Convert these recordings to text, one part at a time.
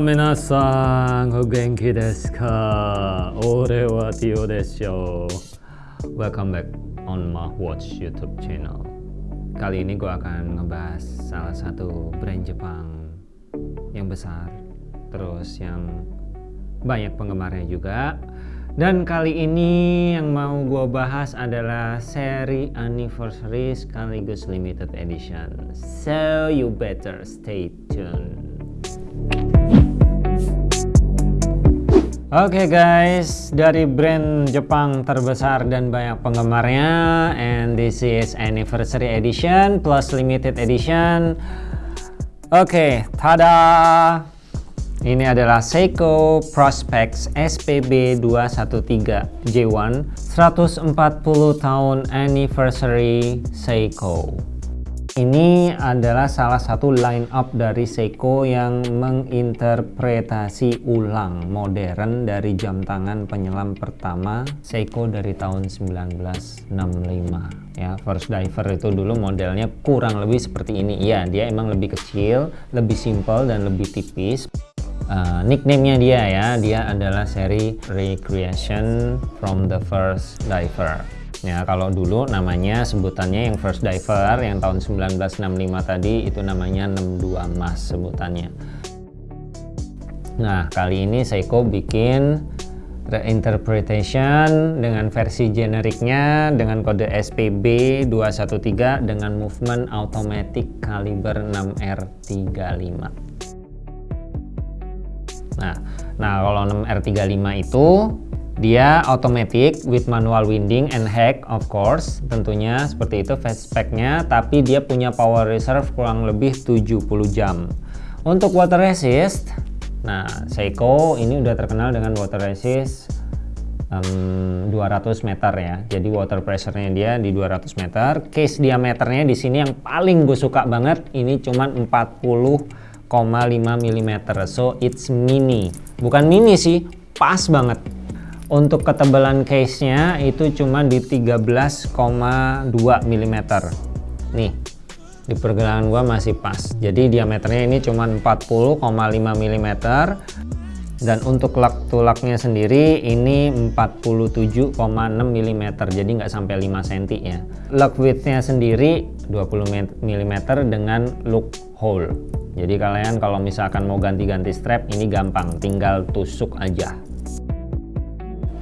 皆さん、お元気ですか俺はティオでしょ Welcome back on my Watch YouTube channel Kali ini gue akan ngebahas salah satu brand Jepang yang besar Terus yang banyak penggemarnya juga dan kali ini yang mau gue bahas adalah seri anniversary sekaligus limited edition. So you better stay tuned. Oke okay guys, dari brand Jepang terbesar dan banyak penggemarnya and this is anniversary edition plus limited edition. Oke, okay, tada! Ini adalah Seiko Prospex SPB 213 J1 140 tahun anniversary Seiko. Ini adalah salah satu line up dari Seiko yang menginterpretasi ulang modern dari jam tangan penyelam pertama Seiko dari tahun 1965 ya first diver itu dulu modelnya kurang lebih seperti ini. Iya dia emang lebih kecil lebih simple dan lebih tipis. Uh, nickname-nya dia ya. Dia adalah seri Recreation from the First Diver ya kalau dulu namanya sebutannya yang First Diver yang tahun 1965 tadi itu namanya 62 Mas sebutannya. Nah kali ini Seiko bikin reinterpretation dengan versi generiknya dengan kode SPB 213 dengan movement automatic kaliber 6R35 Nah, nah kalau 6R35 itu dia automatic with manual winding and hack of course. Tentunya seperti itu fast speknya tapi dia punya power reserve kurang lebih 70 jam. Untuk water resist nah Seiko ini udah terkenal dengan water resist um, 200 meter ya. Jadi water pressure nya dia di 200 meter. Case diameternya di sini yang paling gue suka banget ini cuman 40 mm so it's mini. Bukan mini sih pas banget untuk ketebalan case nya itu cuma di 13,2 mm nih di pergelangan gua masih pas. Jadi diameternya ini cuma 40,5 mm dan untuk lak tulaknya sendiri ini 47,6 mm jadi nggak sampai 5 cm ya lock widthnya sendiri 20 mm dengan look hole. Jadi kalian kalau misalkan mau ganti-ganti strap ini gampang. Tinggal tusuk aja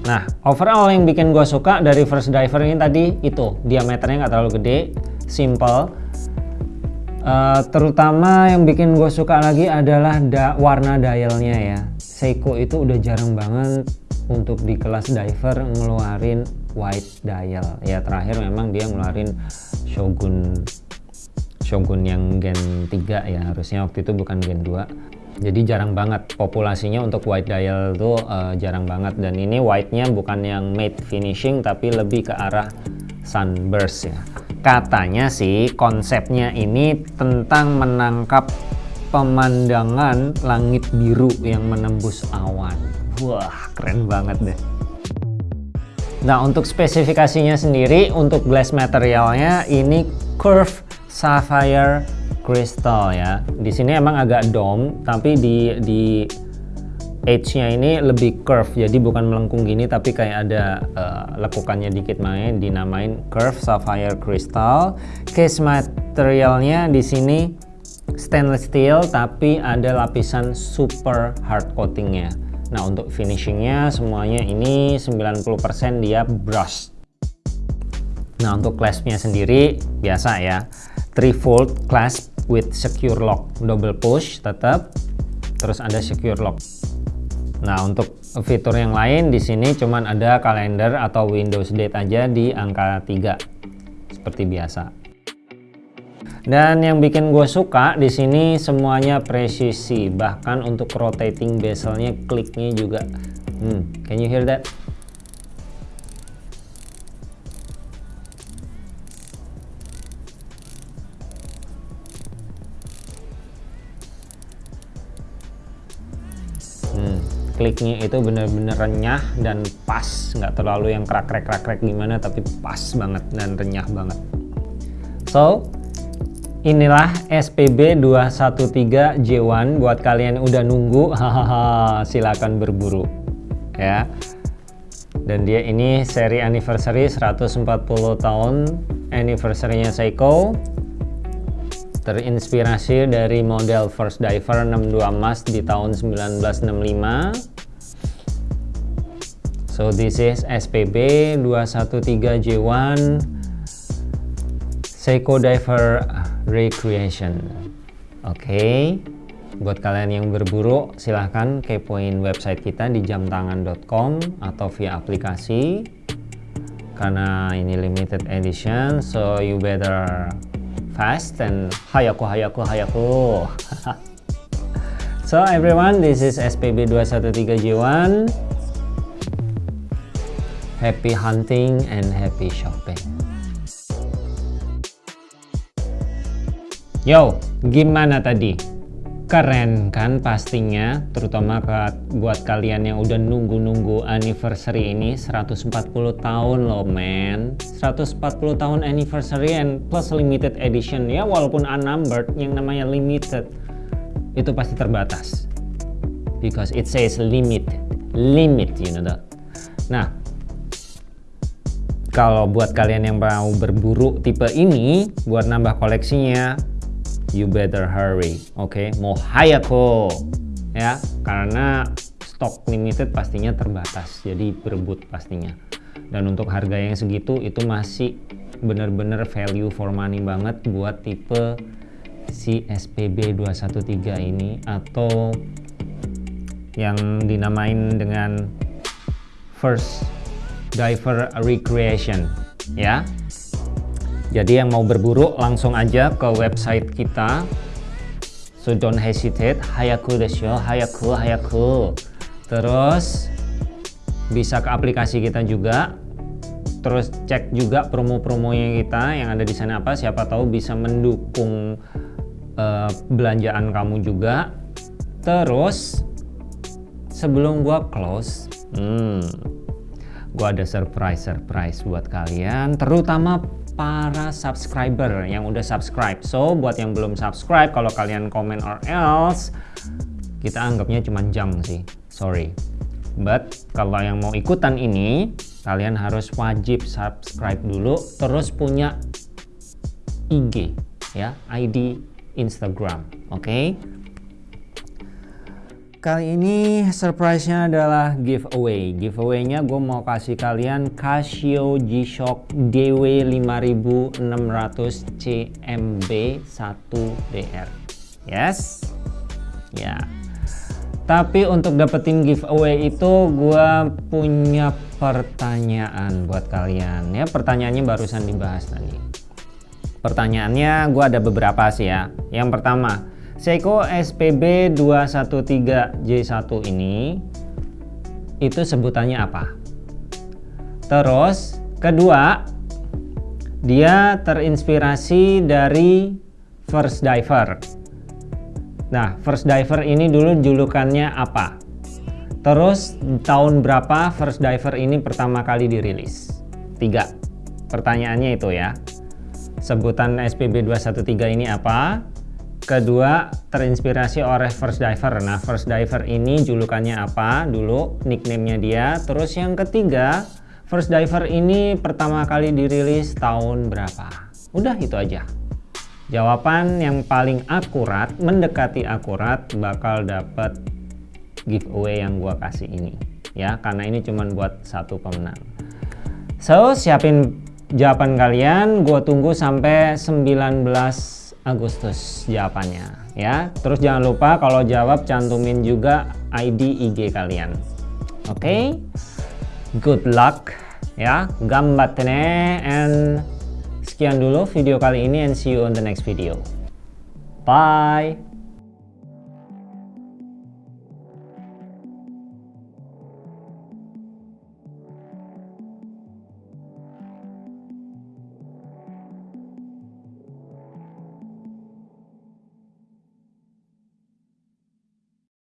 nah overall yang bikin gue suka dari first diver ini tadi itu. Diameternya nggak terlalu gede simple. Uh, terutama yang bikin gue suka lagi adalah da warna dialnya ya. Seiko itu udah jarang banget untuk di kelas diver ngeluarin white dial. Ya terakhir memang dia ngeluarin Shogun Shogun yang Gen 3 ya harusnya waktu itu bukan Gen 2 jadi jarang banget populasinya untuk white dial tuh uh, jarang banget dan ini white-nya bukan yang matte finishing tapi lebih ke arah sunburst ya katanya sih konsepnya ini tentang menangkap pemandangan langit biru yang menembus awan. Wah, keren banget deh. Nah, untuk spesifikasinya sendiri, untuk glass materialnya ini curve sapphire crystal ya. Di sini emang agak dome, tapi di di edge-nya ini lebih curve, jadi bukan melengkung gini, tapi kayak ada uh, lekukannya dikit main, dinamain curve sapphire crystal. Case materialnya di sini stainless steel tapi ada lapisan super hard coatingnya nah untuk finishingnya semuanya ini 90% dia brush nah untuk claspnya sendiri biasa ya 3 volt clasp with secure lock double push tetap terus ada secure lock nah untuk fitur yang lain di sini cuman ada kalender atau Windows date aja di angka 3 seperti biasa dan yang bikin gue suka di sini semuanya presisi, bahkan untuk rotating bezelnya kliknya juga. Hmm, can you hear that? Kliknya itu bener-bener renyah dan pas, nggak terlalu yang krak-krek krak-krek gimana, tapi pas banget dan renyah banget. So, inilah SPB 213J1 buat kalian yang udah nunggu. Hahaha silakan berburu ya. Dan dia ini seri anniversary 140 tahun anniversary-nya Seiko terinspirasi dari model First Diver 62 emas di tahun 1965 so this is SPB 213J1 Seiko Diver Recreation oke okay. buat kalian yang berburu silahkan kepoin website kita di jamtangan.com atau via aplikasi karena ini limited edition so you better fast and hayaku hayaku hayaku. So everyone this is SPB 213J1 happy hunting and happy shopping. Yo, gimana tadi? Keren kan pastinya, terutama buat kalian yang udah nunggu-nunggu anniversary ini 140 tahun loh men. 140 tahun anniversary and plus limited edition ya walaupun unnumbered yang namanya limited itu pasti terbatas. Because it says limit limit you know that. Nah kalau buat kalian yang mau berburu tipe ini buat nambah koleksinya you better hurry oke? Okay? mau hayako ya karena stok limited pastinya terbatas jadi berebut pastinya. Dan untuk harga yang segitu itu masih bener-bener value for money banget buat tipe si SPB 213 ini atau yang dinamain dengan first diver recreation ya jadi yang mau berburu langsung aja ke website kita. So don't hesitate. Hayaku desyo, hayaku, hayaku. Terus bisa ke aplikasi kita juga. Terus cek juga promo-promonya kita yang ada di sana apa. Siapa tahu bisa mendukung uh, belanjaan kamu juga. Terus sebelum gua close, hmm, gua ada surprise surprise buat kalian, terutama para subscriber yang udah subscribe. So, buat yang belum subscribe, kalau kalian komen or else, kita anggapnya cuma junk sih. Sorry. But, kalau yang mau ikutan ini, kalian harus wajib subscribe dulu, terus punya IG, ya, ID Instagram, oke? Okay? Kali ini surprise-nya adalah giveaway. Giveaway-nya gue mau kasih kalian Casio G-Shock DW5600 CMB 1DR. Yes? Ya. Tapi untuk dapetin giveaway itu gue punya pertanyaan buat kalian. Ya, pertanyaannya barusan dibahas tadi. Pertanyaannya gue ada beberapa sih ya. Yang pertama, Seiko SPB 213J1 ini itu sebutannya apa? Terus kedua dia terinspirasi dari First Diver. Nah, First Diver ini dulu julukannya apa? Terus tahun berapa First Diver ini pertama kali dirilis? Tiga. Pertanyaannya itu ya. Sebutan SPB 213 ini apa? Kedua, terinspirasi oleh First Diver. Nah, First Diver ini julukannya apa dulu, nickname-nya dia. Terus yang ketiga, First Diver ini pertama kali dirilis tahun berapa? Udah itu aja. Jawaban yang paling akurat, mendekati akurat, bakal dapat giveaway yang gua kasih ini. Ya, karena ini cuma buat satu pemenang. So, siapin jawaban kalian. Gua tunggu sampai 19 Agustus jawabannya ya. Terus jangan lupa kalau jawab cantumin juga ID IG kalian. Oke? Okay? good luck ya. Gambatte and sekian dulu video kali ini and see you on the next video. Bye